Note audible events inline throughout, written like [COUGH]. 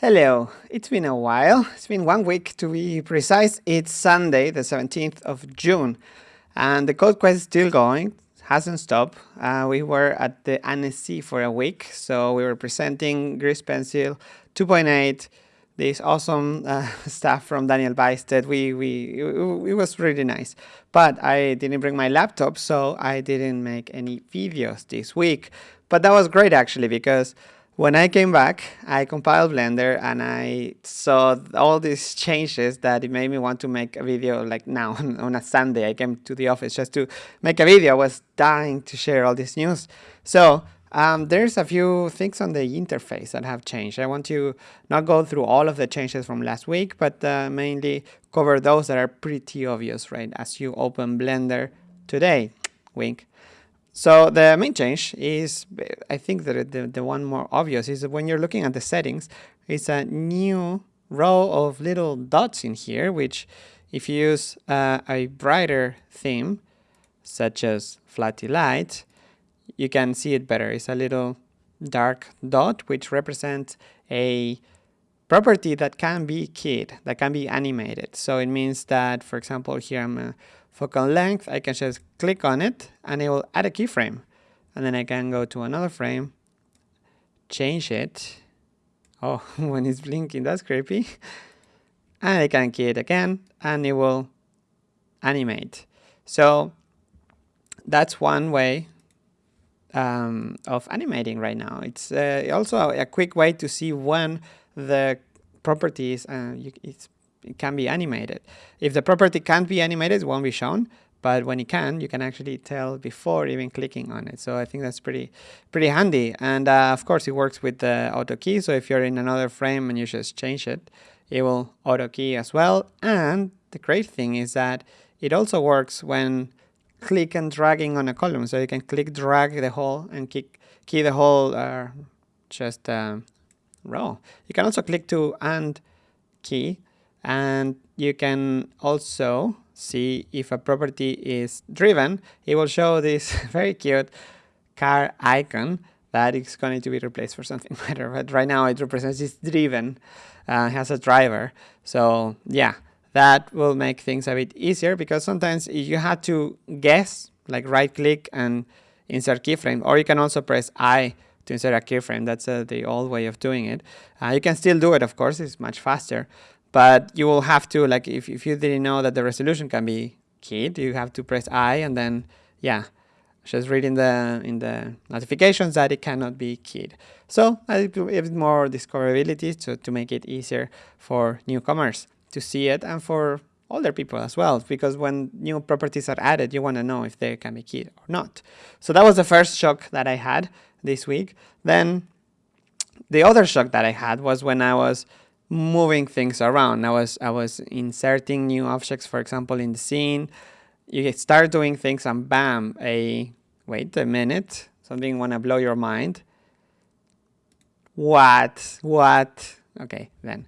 Hello, it's been a while. It's been one week to be precise. It's Sunday, the 17th of June, and the code quest is still going, hasn't stopped. Uh, we were at the Annecy for a week, so we were presenting Grease Pencil 2.8, this awesome uh, [LAUGHS] stuff from Daniel Bajsted. We, we, it was really nice, but I didn't bring my laptop, so I didn't make any videos this week. But that was great actually, because when I came back, I compiled Blender and I saw all these changes that it made me want to make a video like now [LAUGHS] on a Sunday. I came to the office just to make a video. I was dying to share all this news. So um, there's a few things on the interface that have changed. I want to not go through all of the changes from last week, but uh, mainly cover those that are pretty obvious, right? As you open Blender today, wink. So the main change is, I think that the, the one more obvious is when you're looking at the settings, it's a new row of little dots in here, which if you use uh, a brighter theme, such as Flatty Light, you can see it better. It's a little dark dot, which represents a property that can be keyed, that can be animated. So it means that, for example, here I'm uh, focal length, I can just click on it and it will add a keyframe. And then I can go to another frame, change it. Oh, [LAUGHS] when it's blinking, that's creepy. And I can key it again and it will animate. So that's one way um, of animating right now. It's uh, also a quick way to see when the properties, uh, you, it's it can be animated. If the property can't be animated, it won't be shown. But when it can, you can actually tell before even clicking on it. So I think that's pretty pretty handy. And uh, of course, it works with the auto key. So if you're in another frame and you just change it, it will auto key as well. And the great thing is that it also works when click and dragging on a column. So you can click, drag the whole, and kick, key the whole uh, just uh, row. You can also click to and key and you can also see if a property is driven, it will show this [LAUGHS] very cute car icon that is going to be replaced for something [LAUGHS] better. But right now it represents it's driven, uh, has a driver. So yeah, that will make things a bit easier because sometimes you have to guess, like right click and insert keyframe, or you can also press I to insert a keyframe. That's uh, the old way of doing it. Uh, you can still do it, of course, it's much faster, but you will have to, like, if, if you didn't know that the resolution can be keyed, you have to press I and then, yeah, just read in the, in the notifications that it cannot be keyed. So a bit more discoverability to, to make it easier for newcomers to see it and for older people as well, because when new properties are added, you want to know if they can be keyed or not. So that was the first shock that I had this week. Then the other shock that I had was when I was moving things around. I was I was inserting new objects, for example, in the scene. You start doing things and bam, a wait a minute, something wanna blow your mind. What? What? Okay, then.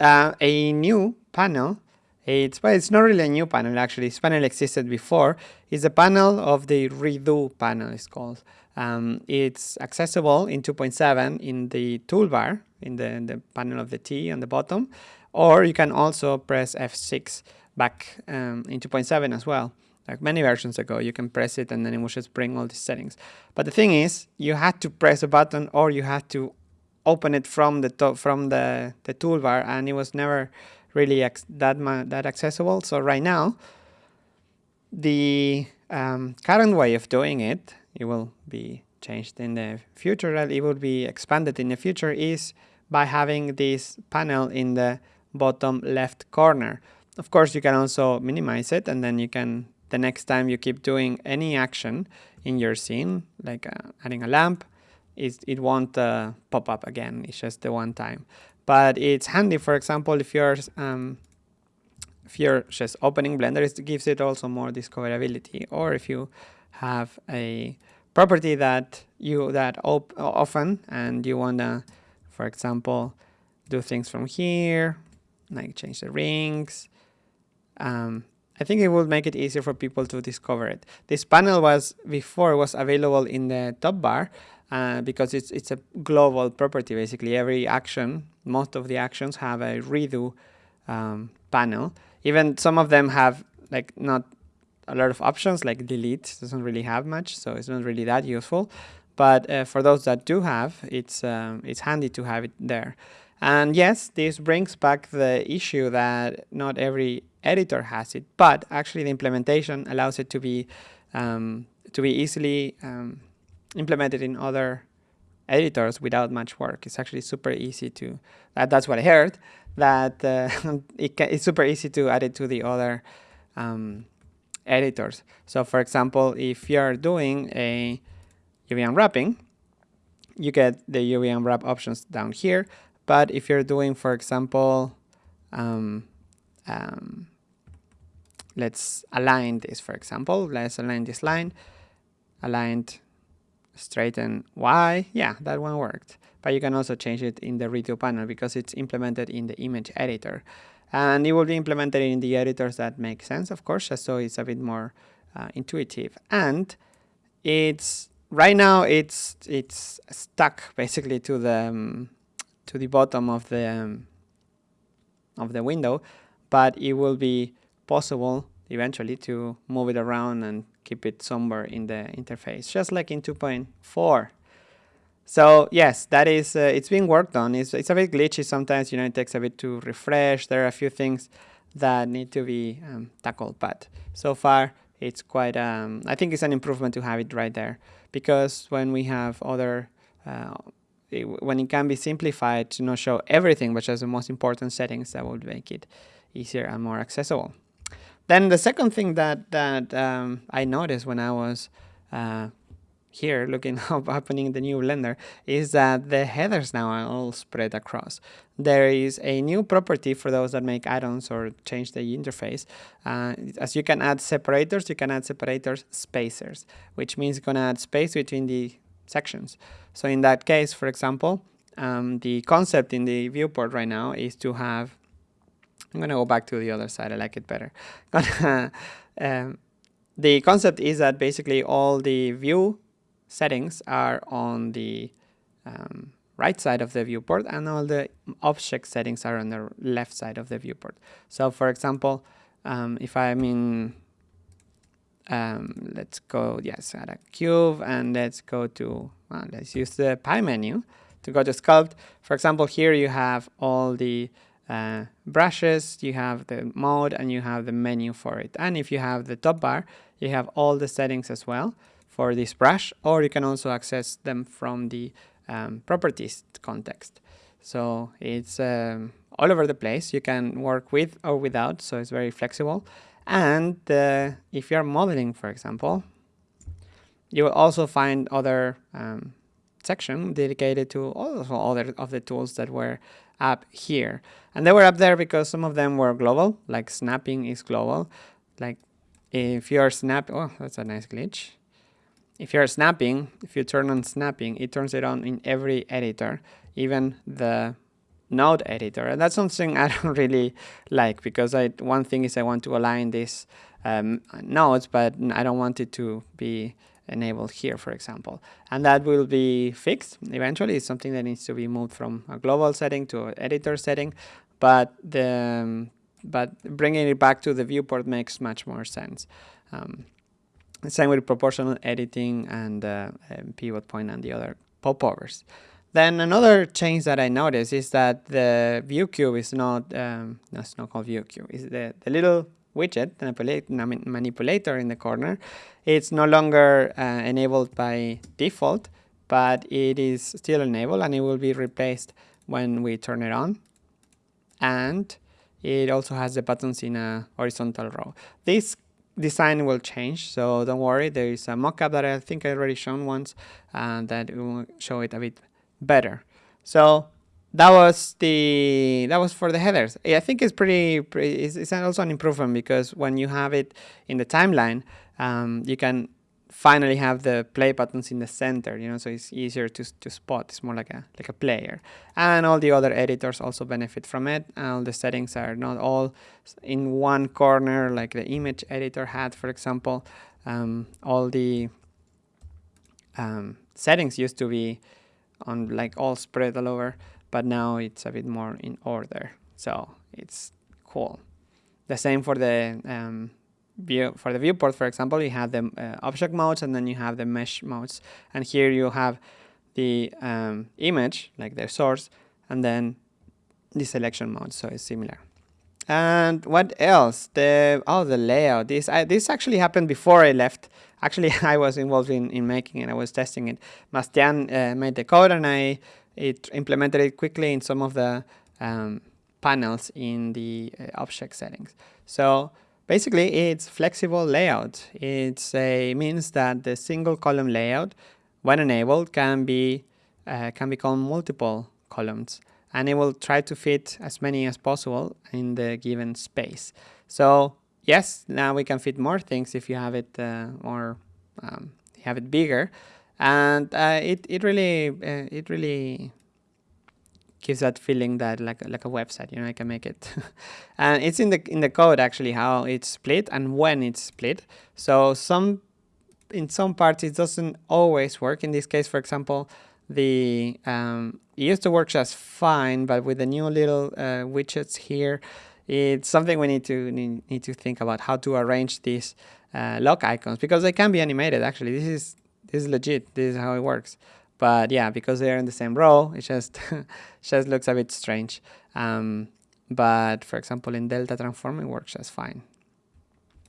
Uh, a new panel. It's but it's not really a new panel actually. This panel existed before. It's a panel of the redo panel. It's called. Um, it's accessible in 2.7 in the toolbar in the, in the panel of the T on the bottom, or you can also press F6 back um, in 2.7 as well. Like many versions ago, you can press it and then it will just bring all these settings. But the thing is, you had to press a button or you had to open it from the top, from the, the toolbar and it was never really that that accessible. So right now, the um, current way of doing it, it will be changed in the future, it will be expanded in the future, is by having this panel in the bottom left corner. Of course, you can also minimize it and then you can, the next time you keep doing any action in your scene, like uh, adding a lamp, it it won't uh, pop up again. It's just the one time. But it's handy, for example, if you're um, if you're just opening Blender, it gives it also more discoverability. Or if you have a property that you that op often and you wanna, for example, do things from here, like change the rings. Um, I think it would make it easier for people to discover it. This panel was before was available in the top bar, uh, because it's it's a global property. Basically, every action, most of the actions have a redo um, panel. Even some of them have like not a lot of options, like delete doesn't really have much, so it's not really that useful. But uh, for those that do have, it's um, it's handy to have it there. And yes, this brings back the issue that not every editor has it, but actually the implementation allows it to be um, to be easily um, implemented in other editors without much work. It's actually super easy to, that, that's what I heard, that uh, [LAUGHS] it it's super easy to add it to the other um, editors. So for example, if you're doing a UV unwrapping, you get the UV unwrap options down here. But if you're doing, for example, um, um, let's align this, for example, let's align this line, aligned straighten Y, yeah, that one worked. But you can also change it in the redo panel because it's implemented in the image editor. And it will be implemented in the editors that make sense, of course, just so it's a bit more uh, intuitive. And it's right now it's it's stuck basically to the um, to the bottom of the um, of the window, but it will be possible eventually to move it around and keep it somewhere in the interface, just like in 2.4. So yes, that is, uh, it's being worked on. It's, it's a bit glitchy sometimes, you know, it takes a bit to refresh. There are a few things that need to be um, tackled, but so far it's quite, um, I think it's an improvement to have it right there because when we have other, uh, it, when it can be simplified to not show everything, but just the most important settings that would make it easier and more accessible. Then the second thing that that um, I noticed when I was uh, here looking [LAUGHS] up opening the new Blender is that the headers now are all spread across. There is a new property for those that make add-ons or change the interface. Uh, as you can add separators, you can add separators spacers, which means going to add space between the sections. So in that case, for example, um, the concept in the viewport right now is to have I'm going to go back to the other side. I like it better. [LAUGHS] um, the concept is that basically all the view settings are on the um, right side of the viewport and all the object settings are on the left side of the viewport. So for example, um, if I'm in, um, let's go, yes, add a cube and let's go to, well, let's use the pie menu to go to sculpt. For example, here you have all the uh, brushes, you have the mode and you have the menu for it. And if you have the top bar, you have all the settings as well for this brush, or you can also access them from the um, properties context. So it's um, all over the place. You can work with or without, so it's very flexible. And uh, if you're modeling, for example, you will also find other um, section dedicated to also other of the tools that were up here. And they were up there because some of them were global, like snapping is global. Like if you're snap, oh, that's a nice glitch. If you're snapping, if you turn on snapping, it turns it on in every editor, even the node editor. And that's something [LAUGHS] I don't really like because I one thing is I want to align these um, nodes, but I don't want it to be enabled here, for example. And that will be fixed eventually. It's something that needs to be moved from a global setting to an editor setting, but the um, but bringing it back to the viewport makes much more sense. Um, same with proportional editing and, uh, and pivot point and the other popovers. Then another change that I noticed is that the view cube is not, um, no, it's not called view cube, is the, the little widget, manipulator in the corner, it's no longer uh, enabled by default, but it is still enabled and it will be replaced when we turn it on. And it also has the buttons in a horizontal row. This design will change, so don't worry. There is a mockup that I think I already shown once, and that will show it a bit better. So that was the that was for the headers. I think it's pretty, pretty it's, it's, also an improvement because when you have it in the timeline, um, you can finally have the play buttons in the center, you know, so it's easier to, to spot. It's more like a like a player. And all the other editors also benefit from it. All the settings are not all in one corner like the image editor had, for example. Um, all the um, settings used to be on like all spread all over, but now it's a bit more in order. So it's cool. The same for the um, view for the viewport, for example, you have the uh, object modes and then you have the mesh modes. And here you have the um, image, like the source, and then the selection mode, so it's similar. And what else? The oh, the layout. This I, this actually happened before I left. Actually, [LAUGHS] I was involved in, in making it. I was testing it. Bastien uh, made the code, and I it implemented it quickly in some of the um, panels in the uh, object settings. So basically, it's flexible layout. It means that the single column layout, when enabled, can be uh, can become multiple columns and it will try to fit as many as possible in the given space. So yes, now we can fit more things if you have it uh, more, um, have it bigger, and uh, it it really uh, it really gives that feeling that like like a website, you know, I can make it, [LAUGHS] and it's in the in the code actually how it's split and when it's split. So some in some parts it doesn't always work. In this case, for example, the um, it used to work just fine, but with the new little uh, widgets here, it's something we need to need, need to think about how to arrange these uh, lock icons because they can be animated. Actually, this is this is legit. This is how it works. But yeah, because they're in the same row, it just [LAUGHS] just looks a bit strange. Um, but for example, in Delta Transform, it works just fine.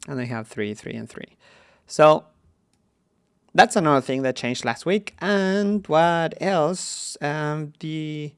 And they have three, three, and three. So that's another thing that changed last week. And what else? Um, the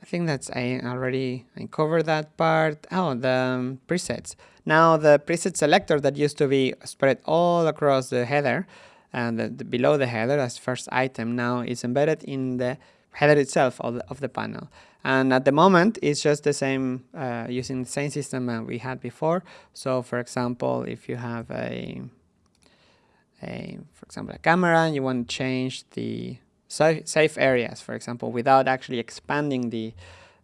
I think that's I already I covered that part. Oh, the um, presets. Now the preset selector that used to be spread all across the header and the, the, below the header as first item now is embedded in the header itself of the, of the panel. And at the moment, it's just the same, uh, using the same system that we had before. So for example, if you have a a, for example, a camera and you want to change the safe areas, for example, without actually expanding the,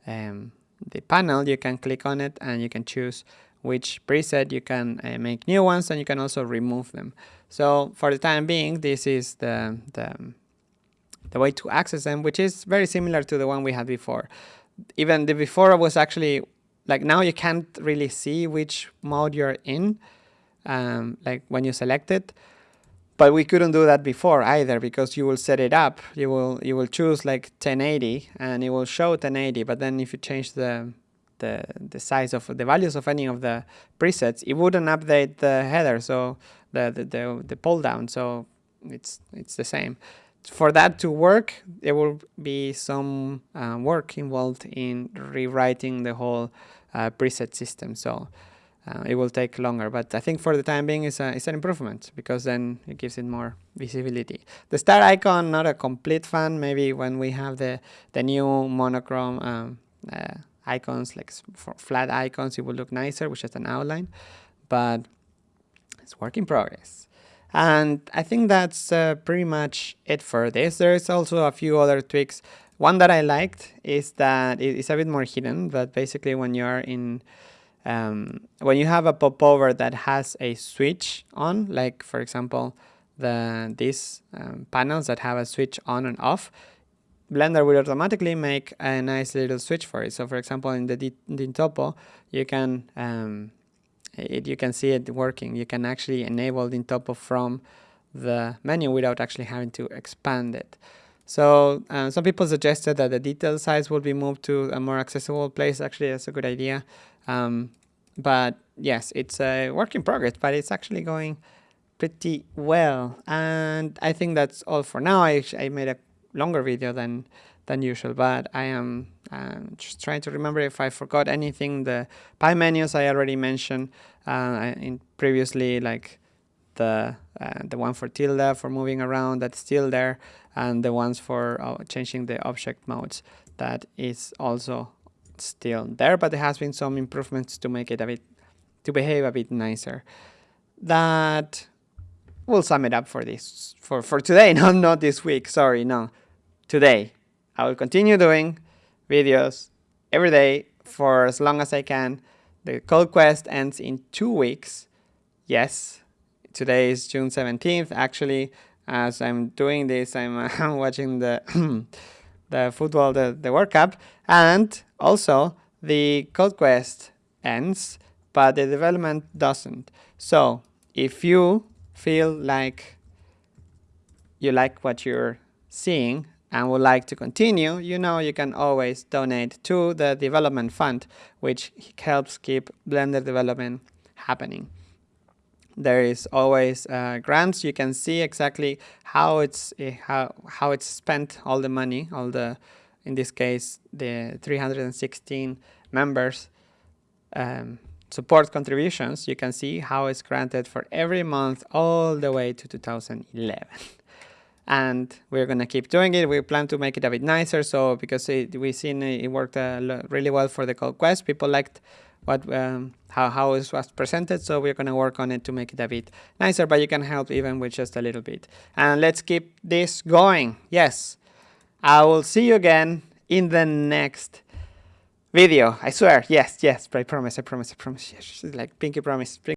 um, the panel, you can click on it and you can choose which preset you can uh, make new ones and you can also remove them. So for the time being, this is the, the, the way to access them, which is very similar to the one we had before. Even the before was actually, like now you can't really see which mode you're in, um, like when you select it. But we couldn't do that before either because you will set it up. You will you will choose like 1080 and it will show 1080. But then if you change the the the size of the values of any of the presets, it wouldn't update the header. So the the the, the pull down. So it's it's the same. For that to work, there will be some uh, work involved in rewriting the whole uh, preset system. So uh, it will take longer. But I think for the time being, it's, a, it's an improvement because then it gives it more visibility. The star icon, not a complete fan. Maybe when we have the, the new monochrome um, uh, icons, like flat icons, it will look nicer, which is an outline. But it's work in progress. And I think that's uh, pretty much it for this. There's also a few other tweaks. One that I liked is that it's a bit more hidden, but basically when you're in um, when you have a popover that has a switch on, like for example, the these um, panels that have a switch on and off, Blender will automatically make a nice little switch for it. So for example, in the Dyntopo, you can um, it, you can see it working. You can actually enable Dyntopo from the menu without actually having to expand it. So uh, some people suggested that the detail size will be moved to a more accessible place. Actually, that's a good idea. Um, but yes, it's a work in progress, but it's actually going pretty well. And I think that's all for now. I, I made a longer video than than usual, but I am um, just trying to remember if I forgot anything. The pie menus I already mentioned uh, in previously, like the uh, the one for tilde for moving around that's still there, and the ones for uh, changing the object modes that is also still there, but there has been some improvements to make it a bit, to behave a bit nicer. That will sum it up for this, for, for today, [LAUGHS] not, not this week, sorry, no. Today, I will continue doing videos every day for as long as I can. The code quest ends in two weeks. Yes, today is June 17th. Actually, as I'm doing this, I'm [LAUGHS] uh, watching the [CLEARS THROAT] the football, the, the World Cup, and also the code quest ends, but the development doesn't. So if you feel like you like what you're seeing and would like to continue, you know you can always donate to the development fund, which helps keep Blender development happening. There is always uh, grants. You can see exactly how it's uh, how how it's spent all the money, all the in this case the 316 members um, support contributions. You can see how it's granted for every month all the way to 2011 and we're going to keep doing it. We plan to make it a bit nicer. So because it, we've seen it worked uh, really well for the code quest, people liked what um, how, how it was presented. So we're going to work on it to make it a bit nicer, but you can help even with just a little bit. And let's keep this going. Yes, I will see you again in the next video. I swear. Yes, yes, I promise, I promise, I promise. Yes, like pinky promise.